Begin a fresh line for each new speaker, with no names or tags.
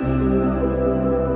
Música